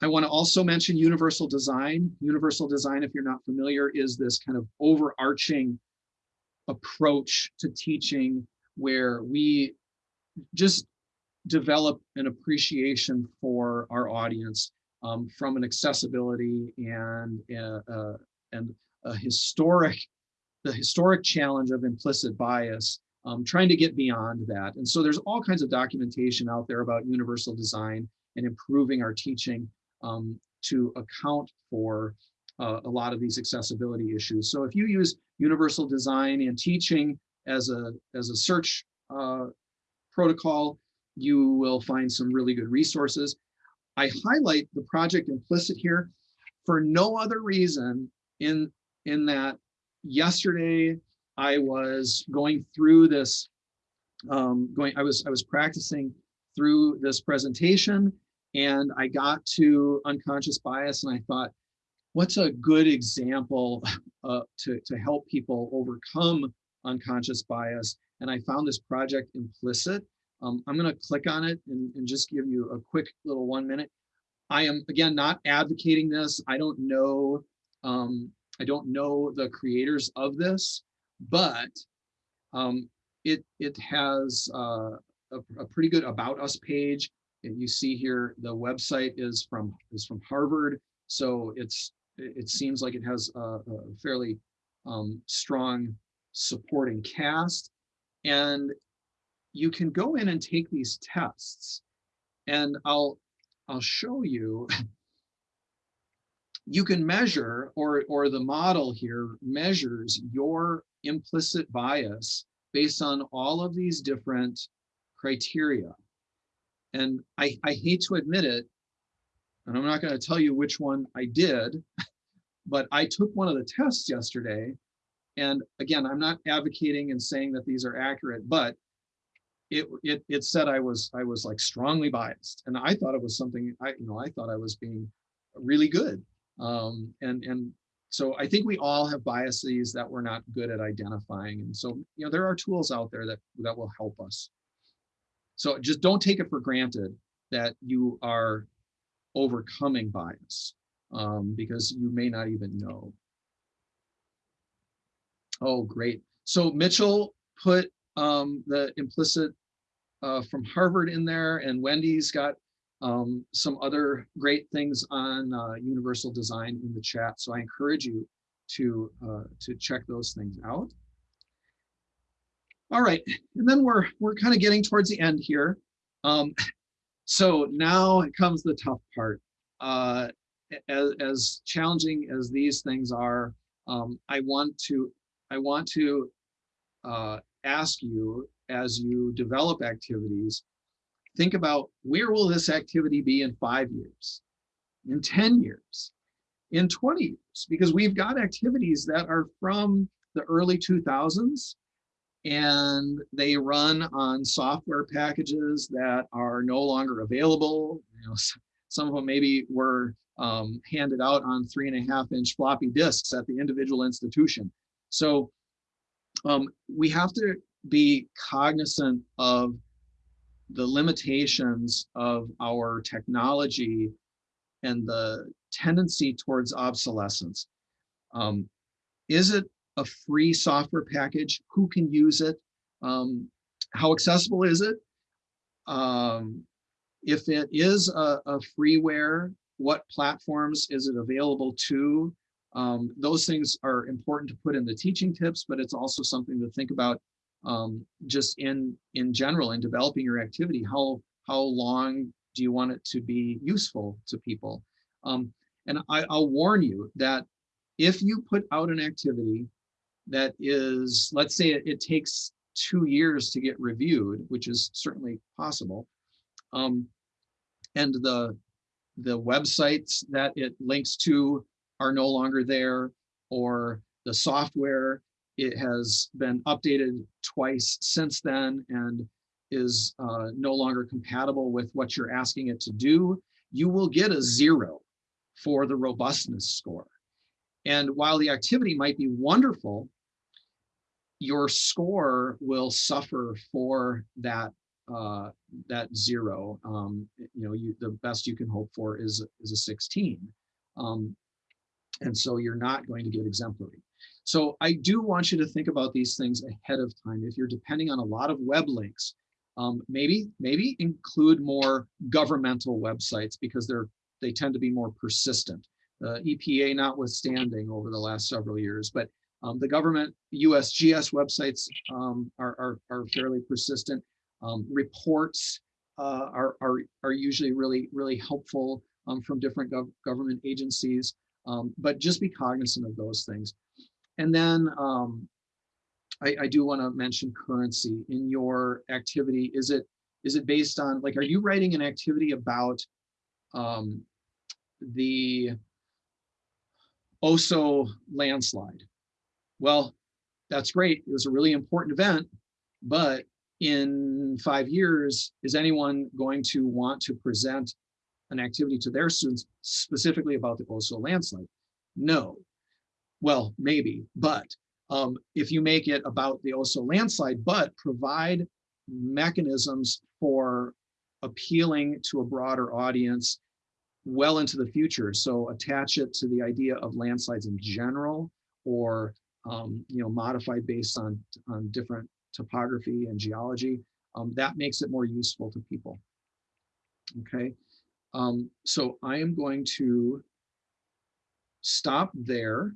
Speaker 2: I want to also mention universal design. Universal design, if you're not familiar, is this kind of overarching approach to teaching where we just develop an appreciation for our audience um, from an accessibility and uh, uh, and a historic the historic challenge of implicit bias um, trying to get beyond that and so there's all kinds of documentation out there about universal design and improving our teaching um, to account for uh, a lot of these accessibility issues. So if you use universal design and teaching as a, as a search uh, protocol, you will find some really good resources. I highlight the project implicit here for no other reason in, in that yesterday I was going through this, um, going, I was, I was practicing through this presentation and I got to unconscious bias and I thought, what's a good example uh, to, to help people overcome unconscious bias? and I found this project implicit. Um, I'm going to click on it and, and just give you a quick little one minute. I am again not advocating this. I don't know. Um, I don't know the creators of this, but um, it it has uh, a, a pretty good about us page. And you see here the website is from is from Harvard, so it's it seems like it has a, a fairly um, strong supporting cast, and you can go in and take these tests, and I'll I'll show you. You can measure, or or the model here measures your implicit bias based on all of these different criteria. And I, I hate to admit it, and I'm not going to tell you which one I did, but I took one of the tests yesterday. And again, I'm not advocating and saying that these are accurate, but it, it, it said I was, I was like strongly biased. And I thought it was something I, you know, I thought I was being really good. Um, and, and so I think we all have biases that we're not good at identifying. And so, you know, there are tools out there that, that will help us. So just don't take it for granted that you are overcoming bias um, because you may not even know. Oh, great. So Mitchell put um, the implicit uh, from Harvard in there and Wendy's got um, some other great things on uh, universal design in the chat. So I encourage you to, uh, to check those things out. All right, and then we're, we're kind of getting towards the end here. Um, so now comes the tough part. Uh, as, as challenging as these things are, um, I want to, I want to uh, ask you as you develop activities think about where will this activity be in five years, in 10 years, in 20 years, because we've got activities that are from the early 2000s and they run on software packages that are no longer available. You know, some of them maybe were um, handed out on three and a half inch floppy disks at the individual institution. So um, we have to be cognizant of the limitations of our technology and the tendency towards obsolescence. Um, is it a free software package? Who can use it? Um, how accessible is it? Um, if it is a, a, freeware, what platforms is it available to? Um, those things are important to put in the teaching tips, but it's also something to think about um, just in in general in developing your activity. How how long do you want it to be useful to people? Um, and I, i'll warn you that if you put out an activity that is let's say it, it takes two years to get reviewed which is certainly possible um, and the the websites that it links to are no longer there or the software it has been updated twice since then and is uh, no longer compatible with what you're asking it to do, you will get a zero for the robustness score. And while the activity might be wonderful, your score will suffer for that uh, that zero. Um, you know, you, the best you can hope for is is a 16, um, and so you're not going to get exemplary. So I do want you to think about these things ahead of time. If you're depending on a lot of web links, um, maybe maybe include more governmental websites because they're they tend to be more persistent. Uh, EPA notwithstanding over the last several years, but um, the government USGS websites um, are, are, are, fairly persistent. Um, reports uh, are, are, are usually really, really helpful um, from different gov government agencies, um, but just be cognizant of those things. And then um, I, I do want to mention currency in your activity. Is it is it based on like, are you writing an activity about um, the Oso landslide? Well, that's great. It was a really important event, but in five years, is anyone going to want to present an activity to their students specifically about the Oso landslide? No, well, maybe, but um, if you make it about the Oso landslide, but provide mechanisms for appealing to a broader audience well into the future. So attach it to the idea of landslides in general, or um, you know, modified based on on different topography and geology. Um, that makes it more useful to people. Okay, um, so I am going to stop there.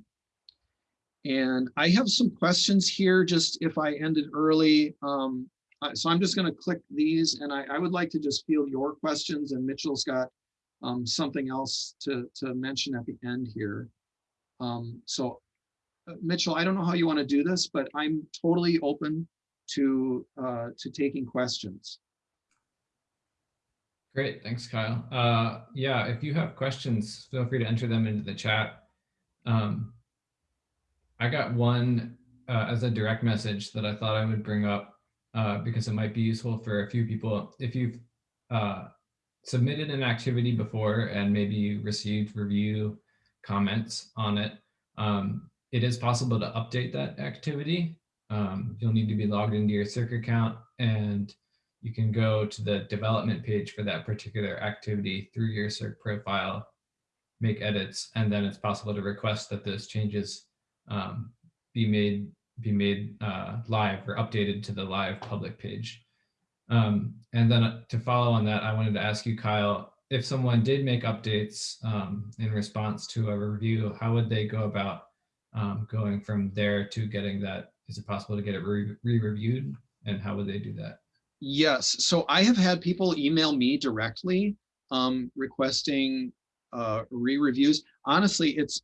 Speaker 2: And I have some questions here, just if I ended early. Um, so I'm just going to click these and I, I, would like to just field your questions and Mitchell's got um, something else to, to mention at the end here. Um, so uh, Mitchell, I don't know how you want to do this, but I'm totally open to uh, to taking questions.
Speaker 1: Great, thanks, Kyle. Uh, yeah, if you have questions, feel free to enter them into the chat. Um, I got one uh, as a direct message that I thought I would bring up uh, because it might be useful for a few people. If you've uh, submitted an activity before and maybe you received review comments on it, um, it is possible to update that activity. Um, you'll need to be logged into your SERC account and you can go to the development page for that particular activity through your SERC profile, make edits, and then it's possible to request that those changes um, be made be made uh, live or updated to the live public page. Um, and then to follow on that, I wanted to ask you, Kyle, if someone did make updates um, in response to a review, how would they go about um, going from there to getting that? Is it possible to get it re-reviewed? and how would they do that?
Speaker 2: Yes. So I have had people email me directly um, requesting uh, re-reviews. Honestly, it's,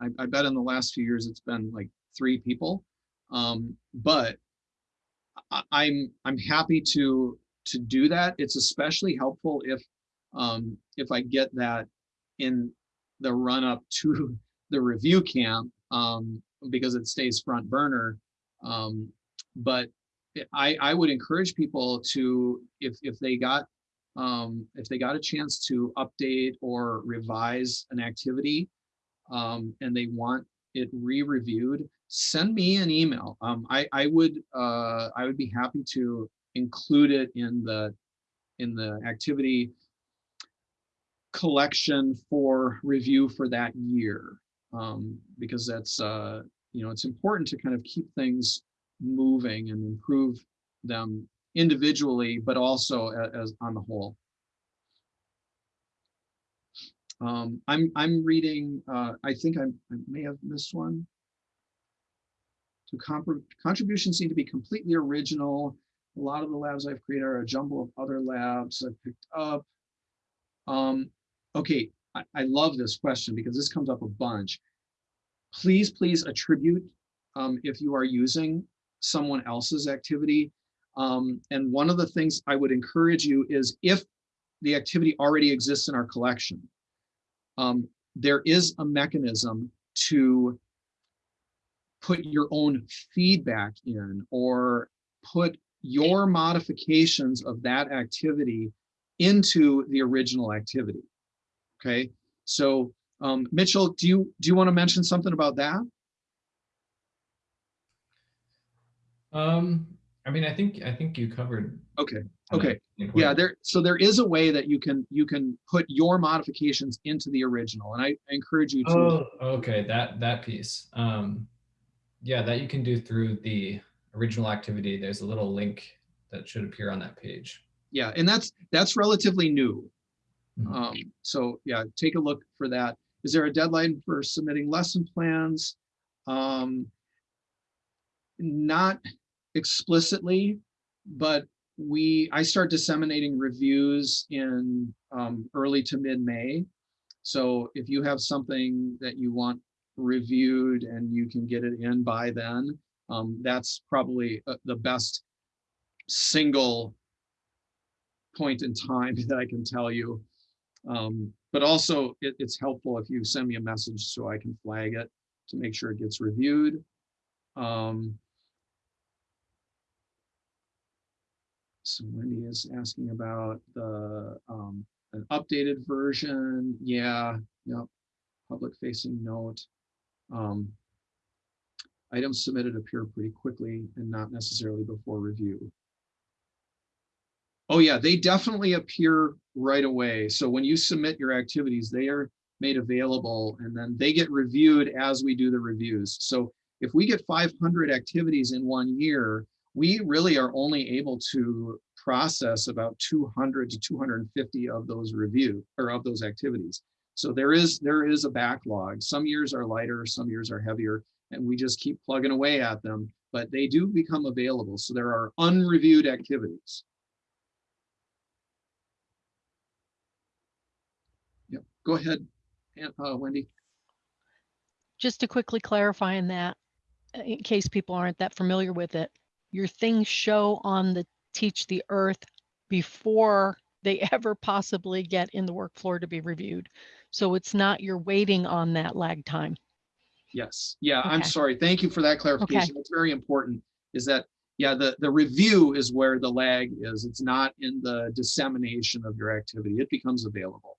Speaker 2: I, I, bet in the last few years, it's been like three people. Um, but I, I'm, I'm happy to, to do that. It's especially helpful if, um, if I get that in the run up to the review camp um, because it stays front burner. Um, but I, I would encourage people to, if, if they got, um, if they got a chance to update or revise an activity um, and they want it re-reviewed, send me an email. Um, I, I would, uh, I would be happy to include it in the, in the activity collection for review for that year. Um, because that's, uh, you know, it's important to kind of keep things moving and improve them individually, but also as, on the whole. Um, I'm I'm reading. Uh, I think I, I, may have missed one. To contributions seem to be completely original. A lot of the labs I've created are a jumble of other labs I've picked up. Um, okay, I, I love this question because this comes up a bunch. Please, please attribute um, if you are using someone else's activity. Um, and one of the things I would encourage you is if the activity already exists in our collection, um, there is a mechanism to put your own feedback in or put your modifications of that activity into the original activity. Okay, so um, Mitchell, do you do you want to mention something about that?
Speaker 1: Um, I mean, I think I think you covered.
Speaker 2: Okay. Okay. Yeah. There. So there is a way that you can you can put your modifications into the original, and I, I encourage you to.
Speaker 1: Oh, okay. That that piece. Um, yeah, that you can do through the original activity. There's a little link that should appear on that page.
Speaker 2: Yeah, and that's that's relatively new. Mm -hmm. Um, so yeah, take a look for that. Is there a deadline for submitting lesson plans? Um, not explicitly, but we I start disseminating reviews in um, early to mid-May. So if you have something that you want reviewed and you can get it in by then, um, that's probably uh, the best single point in time that I can tell you. Um, but also it, it's helpful if you send me a message so I can flag it to make sure it gets reviewed. Um, So Wendy is asking about the um, an updated version. Yeah, yep. Public facing note. Um, items submitted appear pretty quickly and not necessarily before review. Oh yeah, they definitely appear right away. So when you submit your activities, they are made available and then they get reviewed as we do the reviews. So if we get 500 activities in one year, we really are only able to process about 200 to 250 of those review or of those activities. So there is there is a backlog. Some years are lighter, some years are heavier, and we just keep plugging away at them, but they do become available. So there are unreviewed activities. Yep, go ahead, uh, Wendy.
Speaker 3: just to quickly clarify in that, in case people aren't that familiar with it, your things show on the Teach the Earth before they ever possibly get in the work floor to be reviewed. So it's not you're waiting on that lag time.
Speaker 2: Yes, yeah, I'm sorry. Thank you for that clarification. It's very important, is that, yeah, the, the review is where the lag is. It's not in the dissemination of your activity. It becomes available.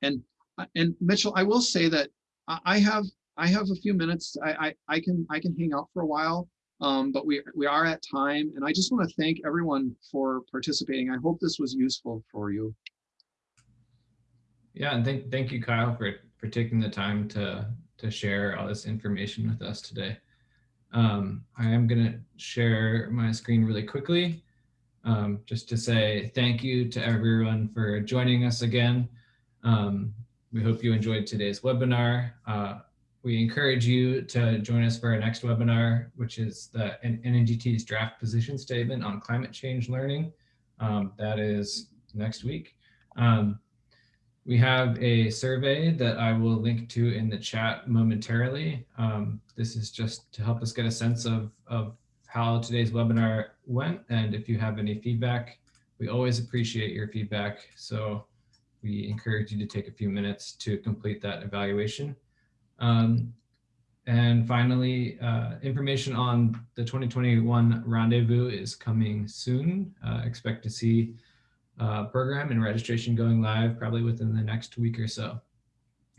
Speaker 2: And, uh, and Mitchell, I will say that I have, I have a few minutes. I, I, I can, I can hang out for a while. Um, but we, we are at time and I just want to thank everyone for participating. I hope this was useful for you.
Speaker 1: Yeah, and thank, thank you, Kyle, for, for taking the time to, to share all this information with us today. Um, I am going to share my screen really quickly, um, just to say thank you to everyone for joining us again. Um, we hope you enjoyed today's webinar. Uh, we encourage you to join us for our next webinar, which is the NAGT's draft position statement on climate change learning. Um, that is next week. Um, we have a survey that I will link to in the chat momentarily. Um, this is just to help us get a sense of, of how today's webinar went. And if you have any feedback, we always appreciate your feedback. So we encourage you to take a few minutes to complete that evaluation. Um, and finally, uh, information on the 2021 rendezvous is coming soon. Uh, expect to see uh, program and registration going live probably within the next week or so.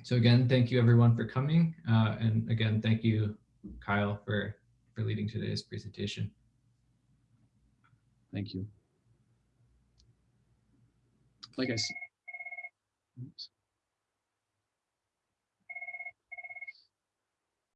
Speaker 1: So again, thank you everyone for coming. Uh, and again, thank you, Kyle, for, for leading today's presentation.
Speaker 2: Thank you. Like I said. Oops.